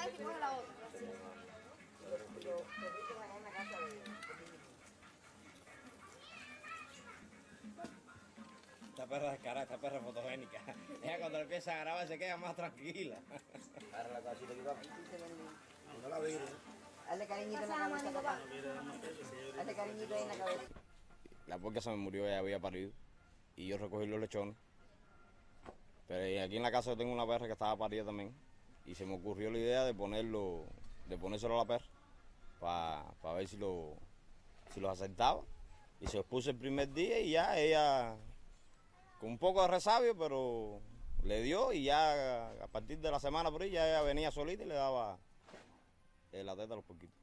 coge la otra. Esta perra descarada, esta perra fotogénica. Ella cuando empieza a grabar se queda más tranquila. Agarra la casita que va. No la vire. Hazle cariñito en la cabeza, papá. Hazle cariñito ahí en la cabeza. La puerca se me murió, ella había parido. Y yo recogí los lechones. Pero aquí en la casa yo tengo una perra que estaba parida también. Y se me ocurrió la idea de ponerlo, de ponérselo a la perra. Para ver si lo si los aceptaba. Y se los puse el primer día y ya ella, con un poco de resabio, pero le dio y ya a partir de la semana por ahí ya ella venía solita y le daba eh, la teta a los poquitos.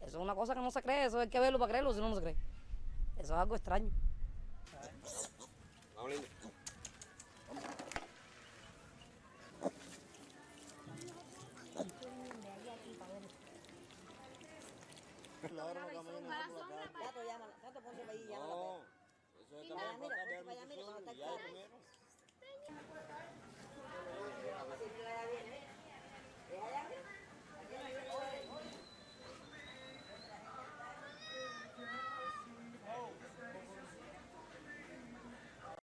Eso es una cosa que no se cree, eso hay que verlo para creerlo, si no, no se cree. Eso es algo extraño. Vamos, lindo.